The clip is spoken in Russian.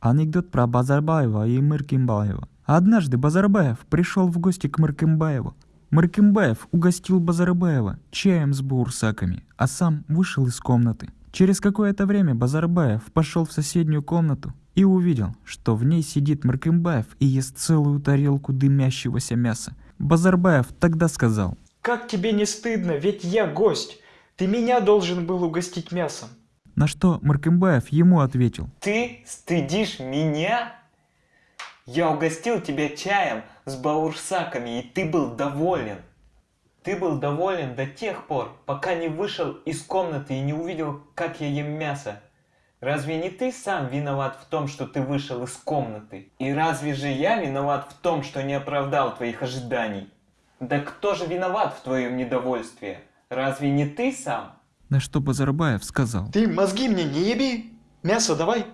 Анекдот про Базарбаева и Мыркимбаева. Однажды Базарбаев пришел в гости к Мыркимбаеву. Мыркимбаев угостил Базарбаева чаем с бурсаками, а сам вышел из комнаты. Через какое-то время Базарбаев пошел в соседнюю комнату и увидел, что в ней сидит Мыркимбаев и ест целую тарелку дымящегося мяса. Базарбаев тогда сказал, Как тебе не стыдно, ведь я гость. Ты меня должен был угостить мясом. На что Мыркимбаев ему ответил, Ты стыдишь меня? Я угостил тебя чаем с баурсаками, и ты был доволен. Ты был доволен до тех пор, пока не вышел из комнаты и не увидел, как я ем мясо. Разве не ты сам виноват в том, что ты вышел из комнаты? И разве же я виноват в том, что не оправдал твоих ожиданий? Да кто же виноват в твоем недовольстве? Разве не ты сам? На что Базарбаев сказал, Ты мозги мне не еби. Мясо давай.